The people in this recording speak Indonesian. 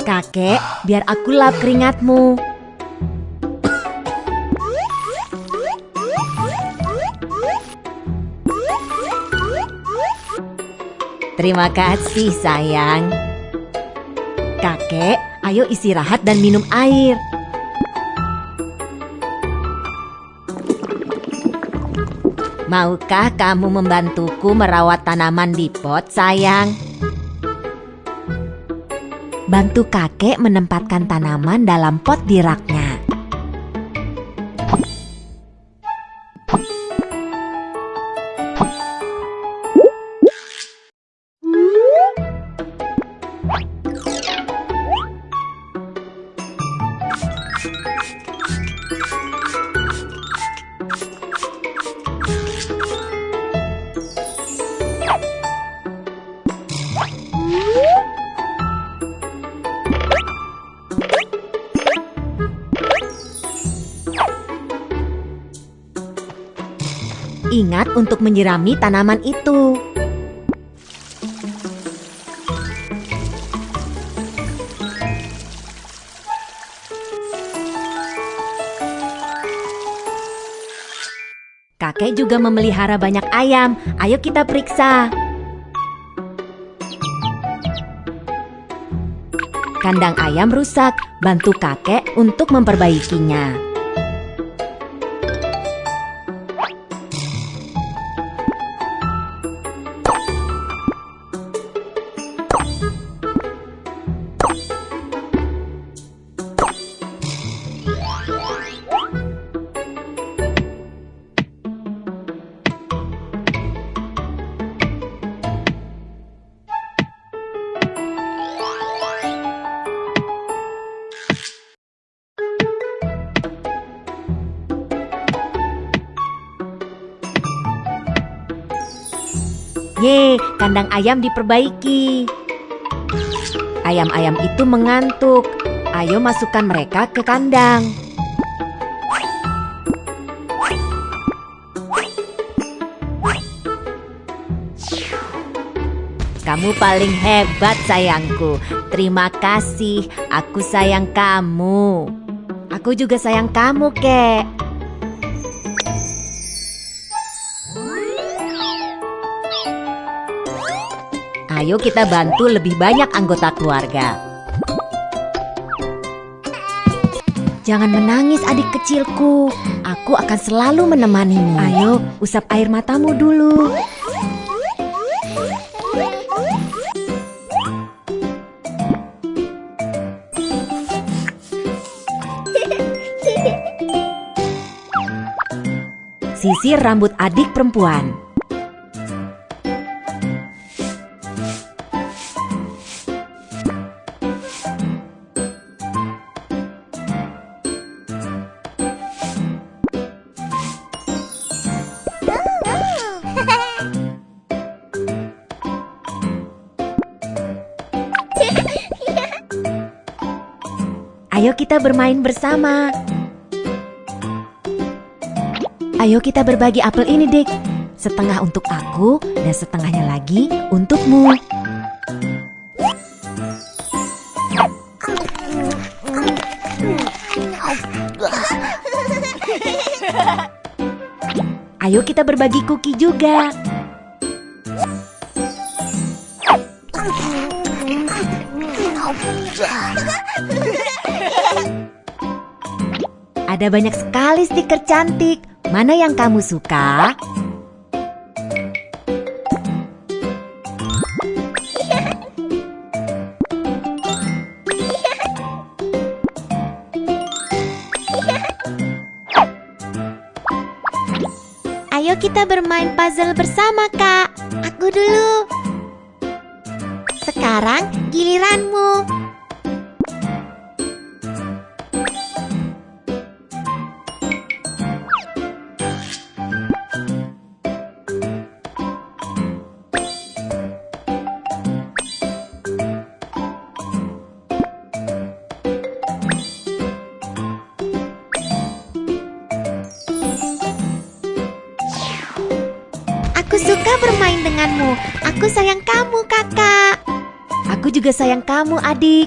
Kakek, biar aku lap keringatmu. Terima kasih, sayang. Kakek, ayo istirahat dan minum air. Maukah kamu membantuku merawat tanaman di pot, sayang? Bantu kakek menempatkan tanaman dalam pot di raknya. Ingat untuk menyirami tanaman itu. Kakek juga memelihara banyak ayam. Ayo kita periksa. Kandang ayam rusak. Bantu kakek untuk memperbaikinya. Ye, kandang ayam diperbaiki. Ayam-ayam itu mengantuk. Ayo masukkan mereka ke kandang. Kamu paling hebat sayangku. Terima kasih. Aku sayang kamu. Aku juga sayang kamu, Kek. Ayo kita bantu lebih banyak anggota keluarga. Jangan menangis adik kecilku. Aku akan selalu menemanimu. Ayo, usap air matamu dulu. Sisir rambut adik perempuan. Ayo kita bermain bersama. Ayo kita berbagi apel ini, Dik. Setengah untuk aku dan setengahnya lagi untukmu. Ayo kita berbagi kuki juga. Ada banyak sekali stiker cantik. Mana yang kamu suka? Ayo kita bermain puzzle bersama, Kak. Aku dulu. Sekarang giliranmu. Suka bermain denganmu. Aku sayang kamu, Kakak. Aku juga sayang kamu, adik.